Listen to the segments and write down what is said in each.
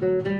Thank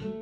you.